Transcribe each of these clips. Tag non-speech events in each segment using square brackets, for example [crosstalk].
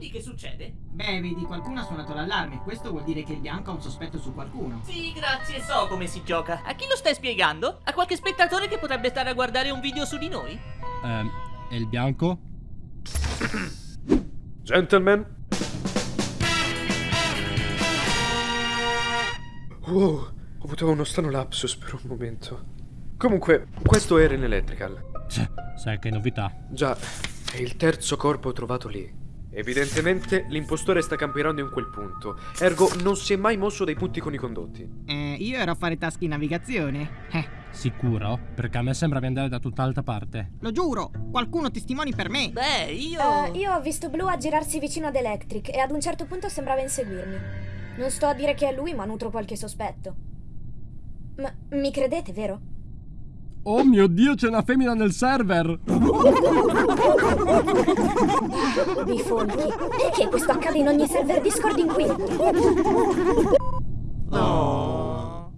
quindi che succede? Beh, vedi, qualcuno ha suonato l'allarme. Questo vuol dire che il bianco ha un sospetto su qualcuno. Sì, grazie, so come si gioca. A chi lo stai spiegando? A qualche spettatore che potrebbe stare a guardare un video su di noi? Ehm, e il bianco? Gentlemen. Wow, ho avuto uno strano lapsus per un momento. Comunque, questo è Eren Electrical. Sai che novità. Già, è il terzo corpo trovato lì. Evidentemente l'impostore sta camperando in quel punto, ergo non si è mai mosso dai punti con i condotti. Eh, io ero a fare tasche in navigazione. Eh, Sicuro? Perché a me sembra di andare da tutt'altra parte. lo giuro, qualcuno testimoni per me. Beh, io... Eh, io ho visto Blue aggirarsi vicino ad Electric e ad un certo punto sembrava inseguirmi. Non sto a dire che è lui, ma nutro qualche sospetto. Ma mi credete, vero? Oh mio dio, c'è una femmina nel server! Bifolchi. Perché questo accade in ogni server Discord inquinato? Oh.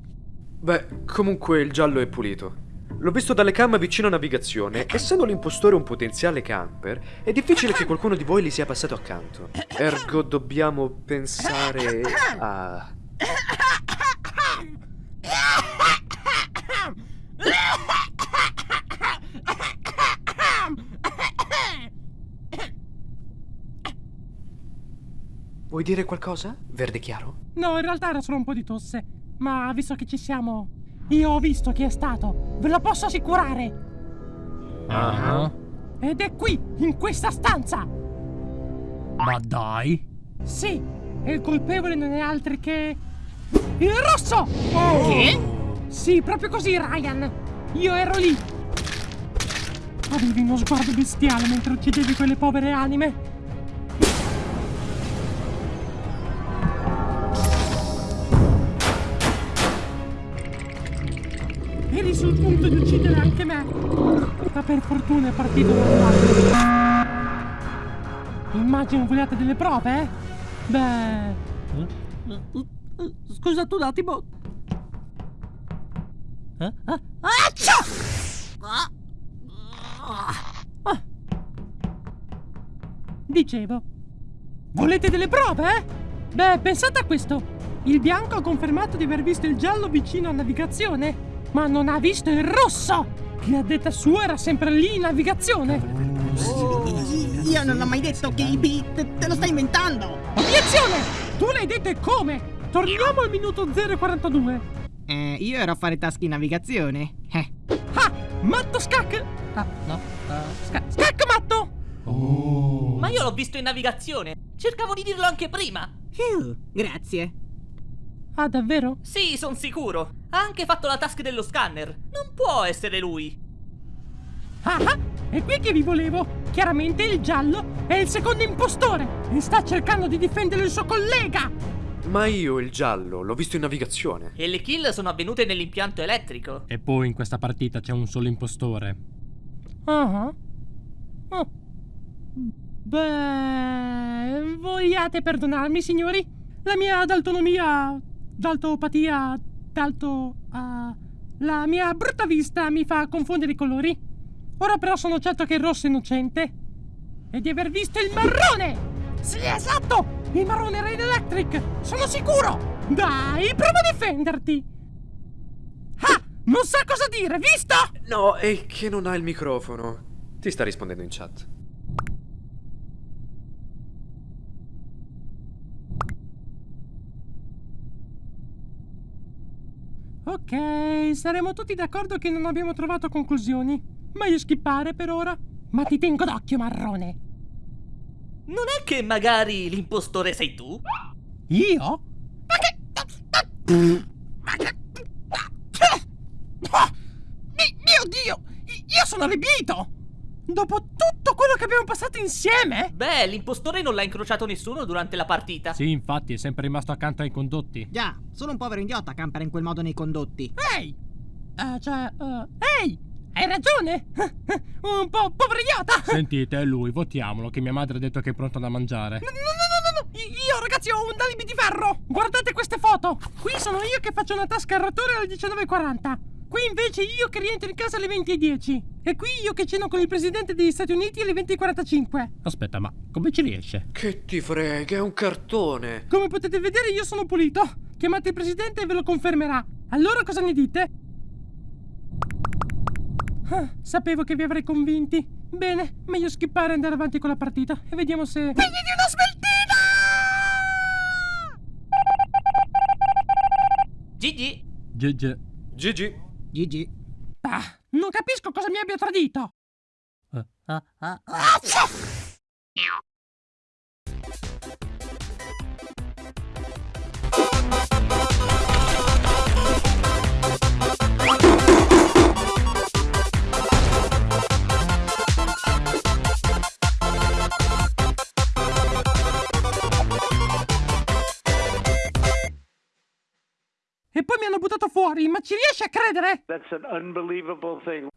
Beh, comunque il giallo è pulito. L'ho visto dalle cam vicino a navigazione. Essendo l'impostore un potenziale camper, è difficile che qualcuno di voi gli sia passato accanto. Ergo dobbiamo pensare a... Vuoi dire qualcosa? Verde chiaro? No, in realtà era solo un po' di tosse. Ma visto che ci siamo, io ho visto chi è stato. Ve lo posso assicurare. Ah. Ed è qui, in questa stanza. Ma dai! Sì, e il colpevole non è altro che... Il rosso! Che? Sì, proprio così, Ryan. Io ero lì. Avevi uno sguardo bestiale mentre uccidevi quelle povere anime. Eri sul punto di uccidere anche me. Ma per fortuna è partito normale. Immagino vogliate delle prove, eh? Beh... Scusate un attimo. Eh? Accia! Ah. Ah. Dicevo. Volete delle prove, eh? Beh, pensate a questo. Il bianco ha confermato di aver visto il giallo vicino a navigazione, ma non ha visto il rosso, che a detta sua era sempre lì in navigazione. Io non ho mai detto che i beat te lo stai inventando. Obiezione! Tu l'hai detto e come? Torniamo al minuto 042. Eh, io ero a fare tasche in navigazione. Eh. Ah! Matto scac! Ah, no. Uh, sca- scac matto! Ma io l'ho visto in navigazione. Cercavo di dirlo anche prima. Phew, grazie. Ah, davvero? Sì, son sicuro. Ha anche fatto la task dello scanner. Non può essere lui. Ah, ah, è qui che vi volevo. Chiaramente il giallo è il secondo impostore e sta cercando di difendere il suo collega. Ma io il giallo l'ho visto in navigazione. E le kill sono avvenute nell'impianto elettrico. E poi in questa partita c'è un solo impostore. Ah. ah. Beh, vogliate perdonarmi, signori? La mia daltonomia, daltopatia, dalto... ah, la mia brutta vista mi fa confondere i colori. Ora però sono certo che il rosso è innocente. E di aver visto il marrone! Sì, esatto! Il marrone era in electric! Sono sicuro! Dai, prova a difenderti! Ah! Non sa cosa dire, visto? No, è che non ha il microfono. Ti sta rispondendo in chat. Ok, saremo tutti d'accordo che non abbiamo trovato conclusioni. Meglio skippare per ora. Ma ti tengo d'occhio, marrone. Non è che magari l'impostore sei tu? Io? Ma che... Ma [laughs] che... Mi- Mio Dio! Io sono allibito! Dopo tutto quello che abbiamo passato insieme? Beh, l'impostore non l'ha incrociato nessuno durante la partita. Sì, infatti, è sempre rimasto accanto ai condotti. Già, solo un povero idiota campera in quel modo nei condotti. Ehi! Eh, cioè... eh, ehi! Hai ragione! [laughs] un po' povero idiota! [laughs] Sentite, è lui, votiamolo, che mia madre ha detto che è pronto da mangiare. No, no, no, no, no! Io, ragazzi, ho un alibi di ferro! Guardate queste foto! Qui sono io che faccio una tasca al ratore alle 19.40. Qui invece io che rientro in casa alle 20.10. E qui io che ceno con il presidente degli Stati Uniti alle 20.45. Aspetta, ma come ci riesce? Che ti frega, è un cartone. Come potete vedere io sono pulito. Chiamate il presidente e ve lo confermerà. Allora cosa ne dite? Ah, sapevo che vi avrei convinti. Bene, meglio skippare e andare avanti con la partita. E vediamo se... Figli di una smeltina! Gigi? GG. Gigi, Gigi. Ah, non capisco cosa mi abbia tradito. Eh, ah, ah. Fuori, ma ci riesci a credere? That's an unbelievable thing.